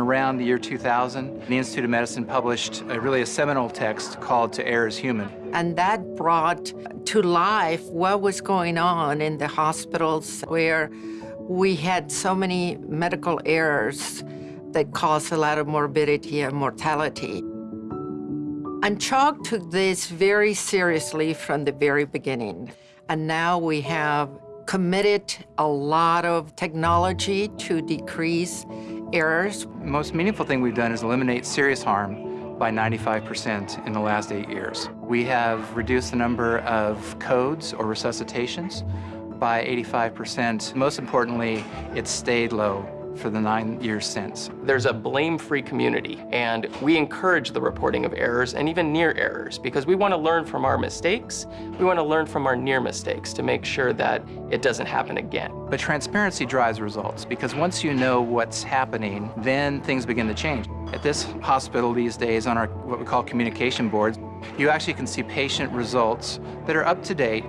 around the year 2000, the Institute of Medicine published a, really a seminal text called To Err is Human. And that brought to life what was going on in the hospitals where we had so many medical errors that caused a lot of morbidity and mortality. And CHOC took this very seriously from the very beginning. And now we have committed a lot of technology to decrease errors. Most meaningful thing we've done is eliminate serious harm by 95% in the last eight years. We have reduced the number of codes or resuscitations by 85%. Most importantly, it's stayed low for the nine years since. There's a blame-free community, and we encourage the reporting of errors and even near errors because we want to learn from our mistakes. We want to learn from our near mistakes to make sure that it doesn't happen again. But transparency drives results because once you know what's happening, then things begin to change. At this hospital these days on our what we call communication boards, you actually can see patient results that are up to date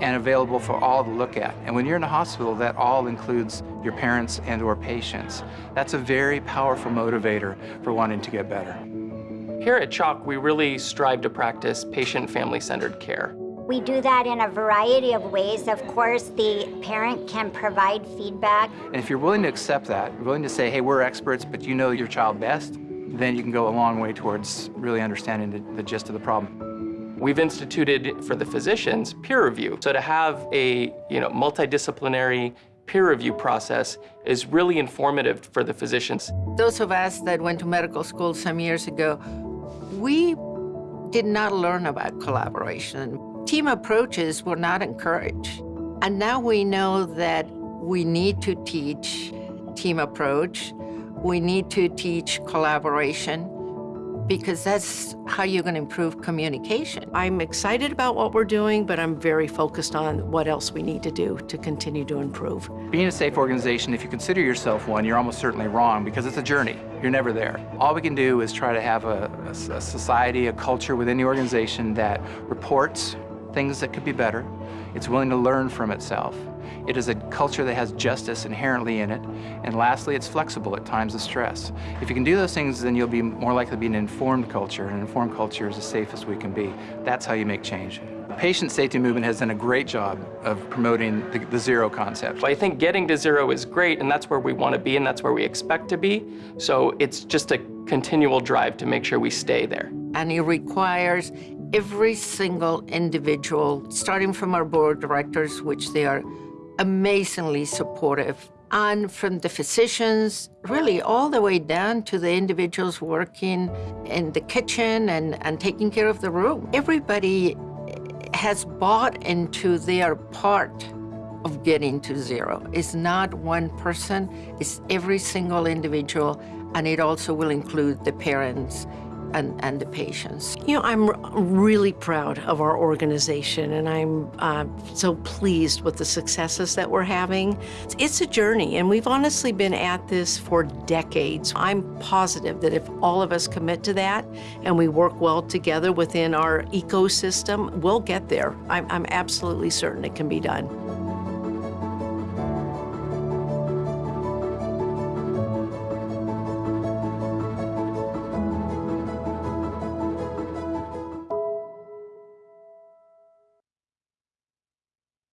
and available for all to look at. And when you're in a hospital, that all includes your parents and or patients. That's a very powerful motivator for wanting to get better. Here at CHOC, we really strive to practice patient family-centered care. We do that in a variety of ways. Of course, the parent can provide feedback. And if you're willing to accept that, willing to say, hey, we're experts, but you know your child best, then you can go a long way towards really understanding the, the gist of the problem. We've instituted for the physicians peer review. So to have a you know, multidisciplinary peer review process is really informative for the physicians. Those of us that went to medical school some years ago, we did not learn about collaboration. Team approaches were not encouraged. And now we know that we need to teach team approach. We need to teach collaboration because that's how you're going to improve communication. I'm excited about what we're doing, but I'm very focused on what else we need to do to continue to improve. Being a safe organization, if you consider yourself one, you're almost certainly wrong because it's a journey. You're never there. All we can do is try to have a, a, a society, a culture within the organization that reports things that could be better. It's willing to learn from itself. It is a culture that has justice inherently in it. And lastly, it's flexible at times of stress. If you can do those things, then you'll be more likely to be an informed culture, and an informed culture is the safest we can be. That's how you make change. The patient safety movement has done a great job of promoting the, the zero concept. I think getting to zero is great, and that's where we want to be, and that's where we expect to be. So it's just a continual drive to make sure we stay there. And it requires every single individual, starting from our board directors, which they are amazingly supportive. And from the physicians, really all the way down to the individuals working in the kitchen and, and taking care of the room. Everybody has bought into their part of getting to zero. It's not one person, it's every single individual, and it also will include the parents and, and the patients. You know, I'm really proud of our organization and I'm uh, so pleased with the successes that we're having. It's a journey and we've honestly been at this for decades. I'm positive that if all of us commit to that and we work well together within our ecosystem, we'll get there. I'm, I'm absolutely certain it can be done.